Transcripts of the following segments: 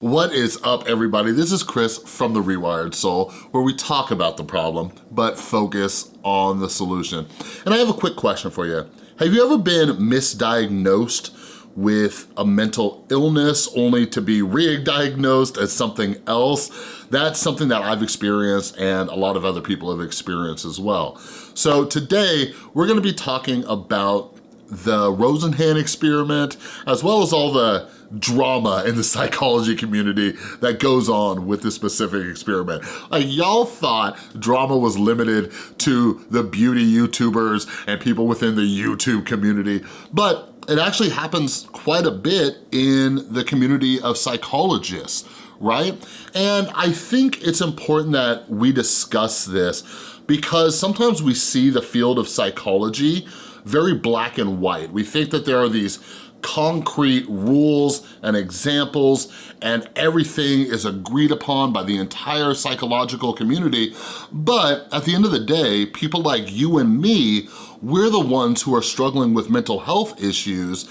What is up everybody? This is Chris from The Rewired Soul where we talk about the problem but focus on the solution. And I have a quick question for you. Have you ever been misdiagnosed with a mental illness only to be re-diagnosed as something else? That's something that I've experienced and a lot of other people have experienced as well. So today we're gonna be talking about the Rosenhan experiment as well as all the drama in the psychology community that goes on with this specific experiment. Like y'all thought drama was limited to the beauty YouTubers and people within the YouTube community, but it actually happens quite a bit in the community of psychologists, right? And I think it's important that we discuss this because sometimes we see the field of psychology very black and white. We think that there are these concrete rules and examples and everything is agreed upon by the entire psychological community. But at the end of the day, people like you and me, we're the ones who are struggling with mental health issues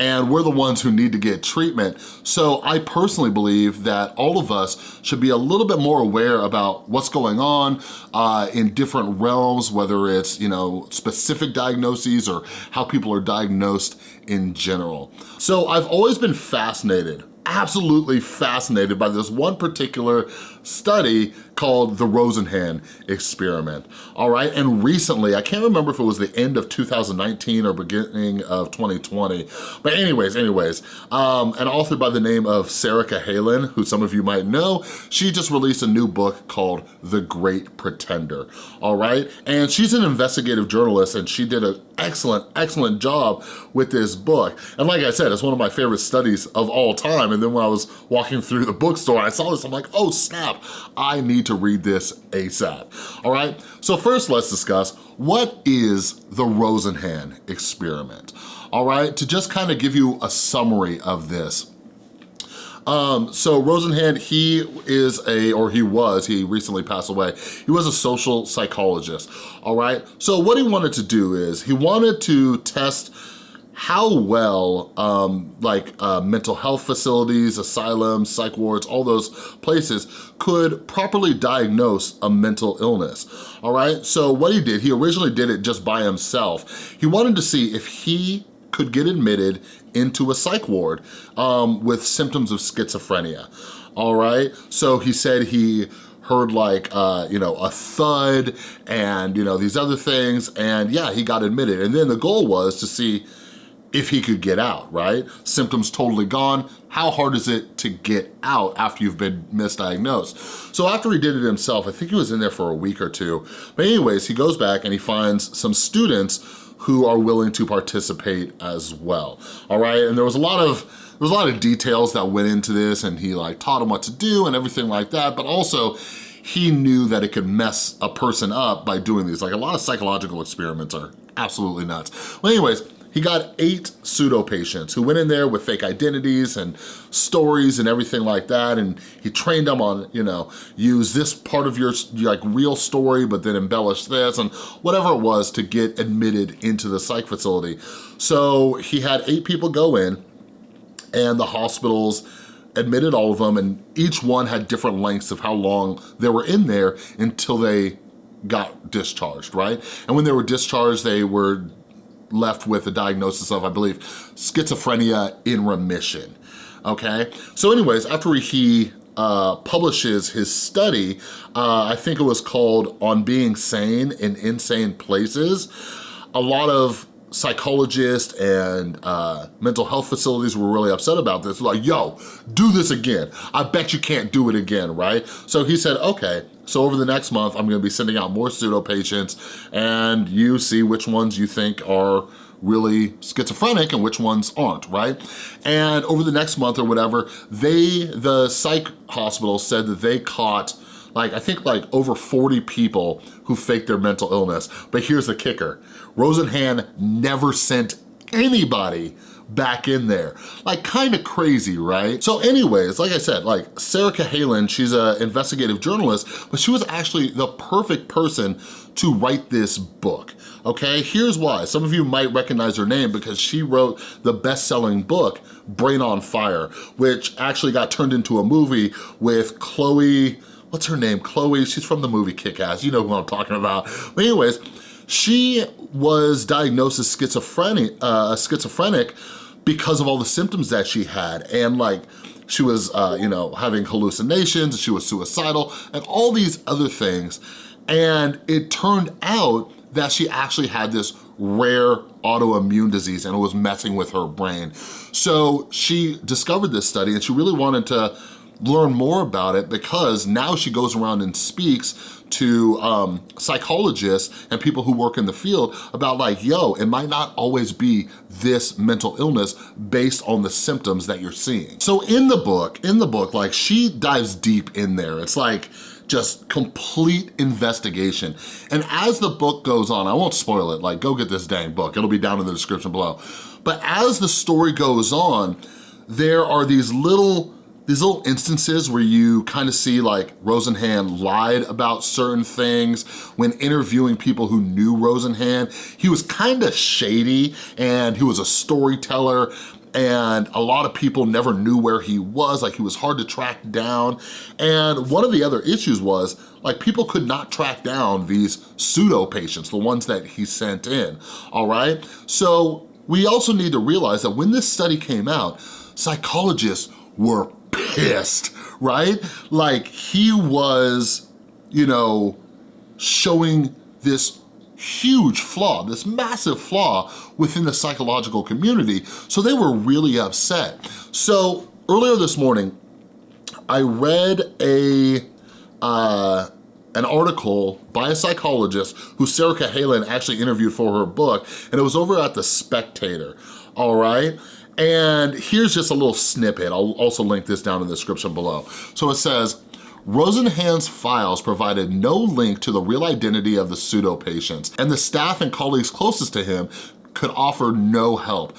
and we're the ones who need to get treatment. So I personally believe that all of us should be a little bit more aware about what's going on uh, in different realms, whether it's, you know, specific diagnoses or how people are diagnosed in general. So I've always been fascinated absolutely fascinated by this one particular study called the Rosenhan experiment, all right? And recently, I can't remember if it was the end of 2019 or beginning of 2020, but anyways, anyways, um, an author by the name of Sarah Cahalan, who some of you might know, she just released a new book called The Great Pretender, all right? And she's an investigative journalist and she did an excellent, excellent job with this book. And like I said, it's one of my favorite studies of all time. And then when I was walking through the bookstore, I saw this, I'm like, oh snap, I need to read this ASAP, all right? So first let's discuss what is the Rosenhan experiment, all right? To just kind of give you a summary of this. Um, so Rosenhan, he is a, or he was, he recently passed away, he was a social psychologist, all right? So what he wanted to do is, he wanted to test how well um, like uh, mental health facilities, asylums, psych wards, all those places could properly diagnose a mental illness, all right? So what he did, he originally did it just by himself. He wanted to see if he could get admitted into a psych ward um, with symptoms of schizophrenia, all right? So he said he heard like, uh, you know, a thud and, you know, these other things, and yeah, he got admitted. And then the goal was to see if he could get out, right? Symptoms totally gone. How hard is it to get out after you've been misdiagnosed? So after he did it himself, I think he was in there for a week or two. But anyways, he goes back and he finds some students who are willing to participate as well, all right? And there was a lot of there was a lot of details that went into this and he like taught him what to do and everything like that, but also he knew that it could mess a person up by doing these. Like a lot of psychological experiments are absolutely nuts. Well, anyways, he got eight pseudo patients who went in there with fake identities and stories and everything like that. And he trained them on, you know, use this part of your like real story, but then embellish this and whatever it was to get admitted into the psych facility. So he had eight people go in and the hospitals admitted all of them and each one had different lengths of how long they were in there until they got discharged, right? And when they were discharged, they were left with a diagnosis of, I believe, schizophrenia in remission, okay? So anyways, after he uh, publishes his study, uh, I think it was called On Being Sane in Insane Places, a lot of psychologists and uh, mental health facilities were really upset about this. Like, yo, do this again. I bet you can't do it again, right? So he said, okay, so over the next month, I'm gonna be sending out more pseudo patients and you see which ones you think are really schizophrenic and which ones aren't, right? And over the next month or whatever, they, the psych hospital said that they caught like, I think like over 40 people who faked their mental illness. But here's the kicker. Rosenhan never sent anybody back in there. Like kind of crazy, right? So anyways, like I said, like Sarah Cahalan, she's an investigative journalist, but she was actually the perfect person to write this book okay? Here's why. Some of you might recognize her name because she wrote the best-selling book, Brain on Fire, which actually got turned into a movie with Chloe, what's her name? Chloe, she's from the movie Kick-Ass, you know who I'm talking about. But anyways, she was diagnosed as schizophrenic, uh, schizophrenic because of all the symptoms that she had and like she was, uh, you know, having hallucinations, she was suicidal, and all these other things. And it turned out that she actually had this rare autoimmune disease and it was messing with her brain. So she discovered this study and she really wanted to learn more about it because now she goes around and speaks to um, psychologists and people who work in the field about like, yo, it might not always be this mental illness based on the symptoms that you're seeing. So in the book, in the book, like she dives deep in there. It's like, just complete investigation. And as the book goes on, I won't spoil it, like go get this dang book. It'll be down in the description below. But as the story goes on, there are these little these little instances where you kind of see like Rosenhan lied about certain things when interviewing people who knew Rosenhan. He was kind of shady and he was a storyteller and a lot of people never knew where he was, like he was hard to track down. And one of the other issues was like people could not track down these pseudo patients, the ones that he sent in, all right? So we also need to realize that when this study came out, psychologists were pissed, right? Like he was, you know, showing this huge flaw, this massive flaw within the psychological community. So they were really upset. So earlier this morning, I read a, uh, an article by a psychologist who Sarah Cahalan actually interviewed for her book, and it was over at The Spectator, all right? And here's just a little snippet. I'll also link this down in the description below. So it says, Rosenhan's files provided no link to the real identity of the pseudo-patients, and the staff and colleagues closest to him could offer no help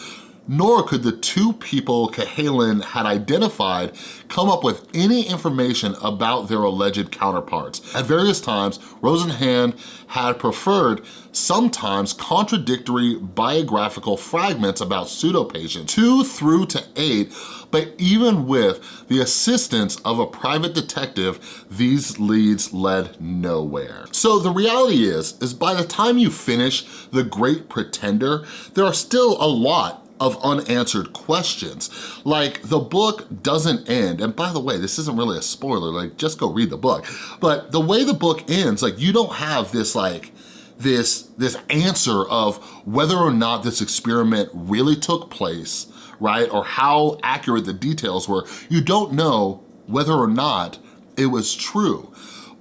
nor could the two people Cahalan had identified come up with any information about their alleged counterparts. At various times, Rosenhan had preferred sometimes contradictory biographical fragments about pseudo-patients, two through to eight, but even with the assistance of a private detective, these leads led nowhere. So the reality is, is by the time you finish The Great Pretender, there are still a lot of unanswered questions. Like the book doesn't end, and by the way, this isn't really a spoiler, like just go read the book. But the way the book ends, like you don't have this like, this, this answer of whether or not this experiment really took place, right? Or how accurate the details were. You don't know whether or not it was true.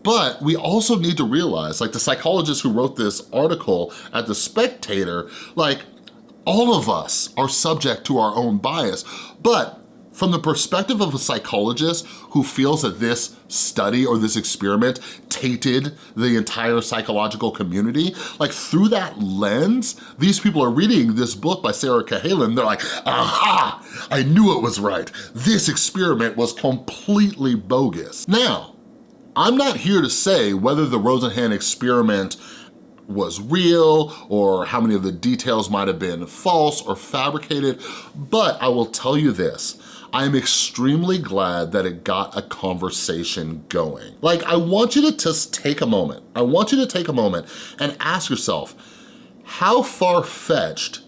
But we also need to realize, like the psychologist who wrote this article at The Spectator, like all of us are subject to our own bias, but from the perspective of a psychologist who feels that this study or this experiment tainted the entire psychological community, like through that lens, these people are reading this book by Sarah Cahalan, they're like, aha, I knew it was right. This experiment was completely bogus. Now, I'm not here to say whether the Rosenhan experiment was real or how many of the details might have been false or fabricated, but I will tell you this, I am extremely glad that it got a conversation going. Like, I want you to just take a moment. I want you to take a moment and ask yourself, how far-fetched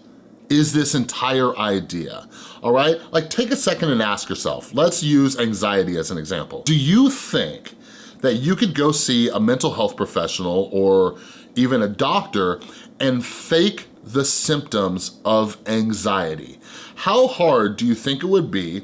is this entire idea, all right? Like, take a second and ask yourself. Let's use anxiety as an example. Do you think that you could go see a mental health professional or even a doctor, and fake the symptoms of anxiety. How hard do you think it would be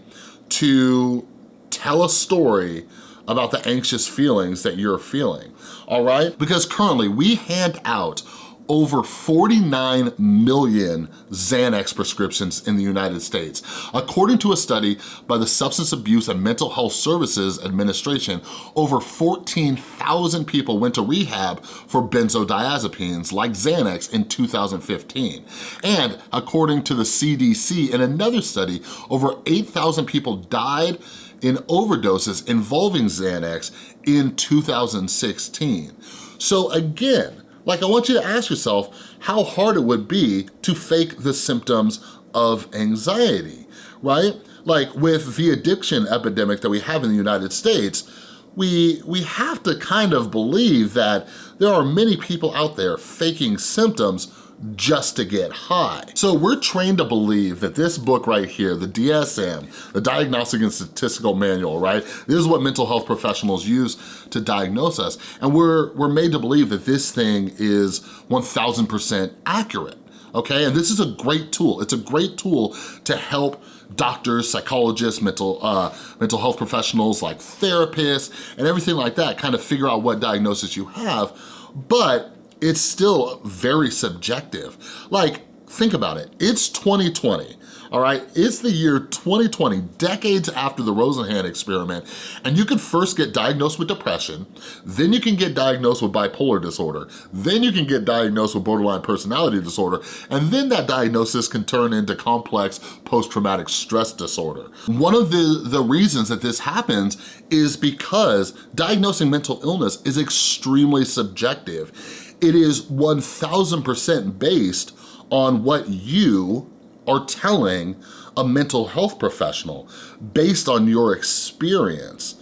to tell a story about the anxious feelings that you're feeling, all right? Because currently we hand out over 49 million Xanax prescriptions in the United States. According to a study by the Substance Abuse and Mental Health Services Administration, over 14,000 people went to rehab for benzodiazepines like Xanax in 2015. And according to the CDC, in another study, over 8,000 people died in overdoses involving Xanax in 2016. So again, Like I want you to ask yourself how hard it would be to fake the symptoms of anxiety, right? Like with the addiction epidemic that we have in the United States, we, we have to kind of believe that there are many people out there faking symptoms just to get high. So we're trained to believe that this book right here, the DSM, the Diagnostic and Statistical Manual, right? This is what mental health professionals use to diagnose us. And we're, we're made to believe that this thing is 1000% accurate, okay? And this is a great tool. It's a great tool to help doctors, psychologists, mental, uh, mental health professionals like therapists and everything like that kind of figure out what diagnosis you have. But it's still very subjective. Like, think about it, it's 2020, all right? It's the year 2020, decades after the Rosenhan experiment, and you can first get diagnosed with depression, then you can get diagnosed with bipolar disorder, then you can get diagnosed with borderline personality disorder, and then that diagnosis can turn into complex post-traumatic stress disorder. One of the, the reasons that this happens is because diagnosing mental illness is extremely subjective it is 1000% based on what you are telling a mental health professional based on your experience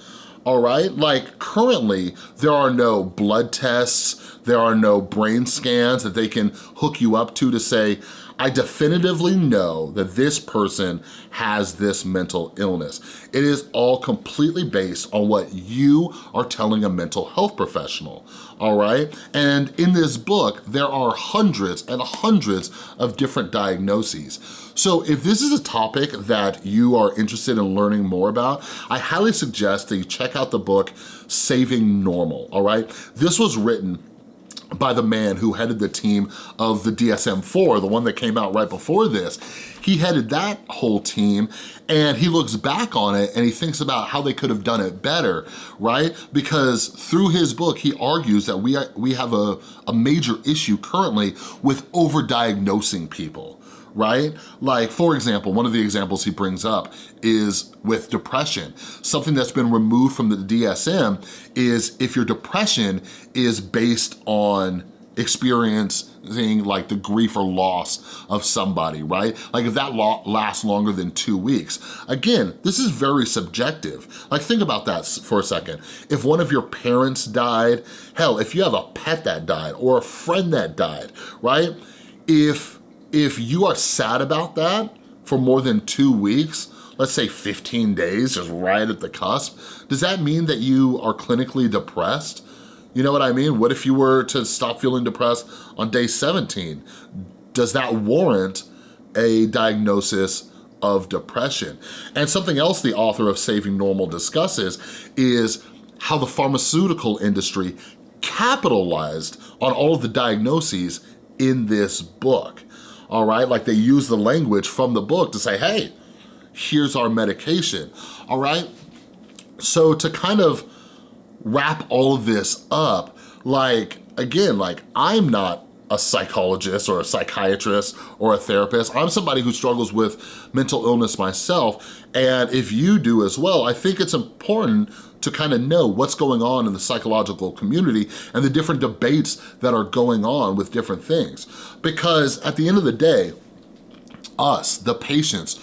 all right? Like currently, there are no blood tests, there are no brain scans that they can hook you up to to say, I definitively know that this person has this mental illness. It is all completely based on what you are telling a mental health professional, all right? And in this book, there are hundreds and hundreds of different diagnoses. So if this is a topic that you are interested in learning more about, I highly suggest that you check out the book, Saving Normal, all right? This was written by the man who headed the team of the DSM-4, the one that came out right before this. He headed that whole team and he looks back on it and he thinks about how they could have done it better, right? Because through his book, he argues that we, we have a, a major issue currently with overdiagnosing people right? Like, for example, one of the examples he brings up is with depression. Something that's been removed from the DSM is if your depression is based on experiencing like the grief or loss of somebody, right? Like if that lasts longer than two weeks. Again, this is very subjective. Like think about that for a second. If one of your parents died, hell, if you have a pet that died or a friend that died, right? If if you are sad about that for more than two weeks, let's say 15 days, just right at the cusp, does that mean that you are clinically depressed? You know what I mean? What if you were to stop feeling depressed on day 17? Does that warrant a diagnosis of depression? And something else the author of Saving Normal discusses is how the pharmaceutical industry capitalized on all of the diagnoses in this book all right? Like they use the language from the book to say, hey, here's our medication, all right? So to kind of wrap all of this up, like, again, like I'm not a psychologist or a psychiatrist or a therapist. I'm somebody who struggles with mental illness myself. And if you do as well, I think it's important to kind of know what's going on in the psychological community and the different debates that are going on with different things. Because at the end of the day, us, the patients,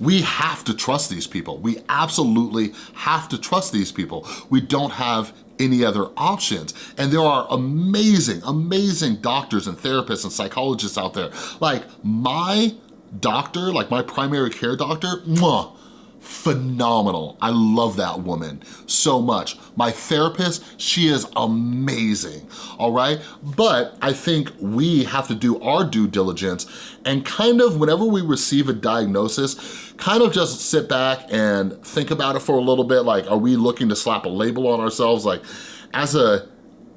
we have to trust these people. We absolutely have to trust these people. We don't have any other options. And there are amazing, amazing doctors and therapists and psychologists out there. Like my doctor, like my primary care doctor, mwah, phenomenal. I love that woman so much. My therapist, she is amazing, all right? But I think we have to do our due diligence and kind of whenever we receive a diagnosis, kind of just sit back and think about it for a little bit. Like, are we looking to slap a label on ourselves? Like, as a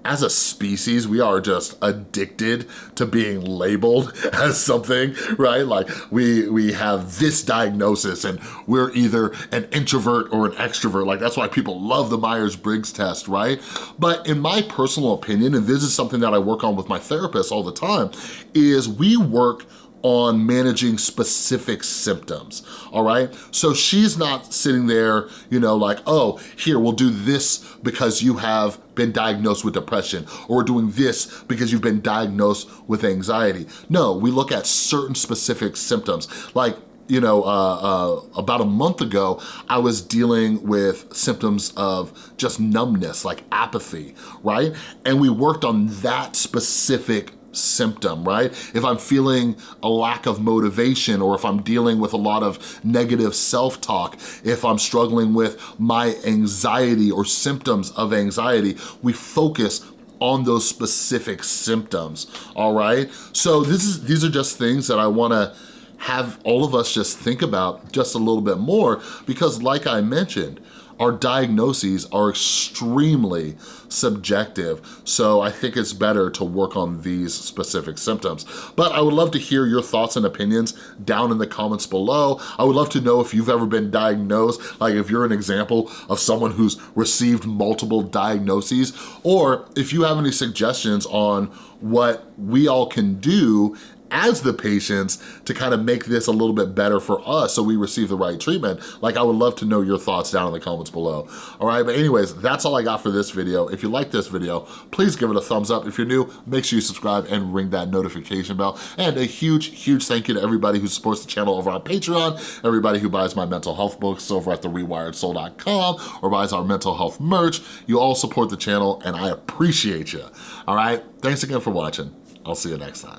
as a species, we are just addicted to being labeled as something, right? Like we, we have this diagnosis and we're either an introvert or an extrovert. Like that's why people love the Myers-Briggs test, right? But in my personal opinion, and this is something that I work on with my therapist all the time, is we work on managing specific symptoms, all right? So she's not sitting there, you know, like, oh, here, we'll do this because you have been diagnosed with depression, or we're doing this because you've been diagnosed with anxiety. No, we look at certain specific symptoms, like you know, uh, uh, about a month ago, I was dealing with symptoms of just numbness, like apathy, right? And we worked on that specific symptom, right? If I'm feeling a lack of motivation or if I'm dealing with a lot of negative self-talk, if I'm struggling with my anxiety or symptoms of anxiety, we focus on those specific symptoms, all right? So this is these are just things that I wanna have all of us just think about just a little bit more because like I mentioned, our diagnoses are extremely subjective. So I think it's better to work on these specific symptoms. But I would love to hear your thoughts and opinions down in the comments below. I would love to know if you've ever been diagnosed, like if you're an example of someone who's received multiple diagnoses, or if you have any suggestions on what we all can do as the patients to kind of make this a little bit better for us so we receive the right treatment. Like I would love to know your thoughts down in the comments below. All right, but anyways, that's all I got for this video. If you like this video, please give it a thumbs up. If you're new, make sure you subscribe and ring that notification bell. And a huge, huge thank you to everybody who supports the channel over on Patreon, everybody who buys my mental health books over at therewiredsoul.com or buys our mental health merch. You all support the channel and I appreciate you. All right, thanks again for watching. I'll see you next time.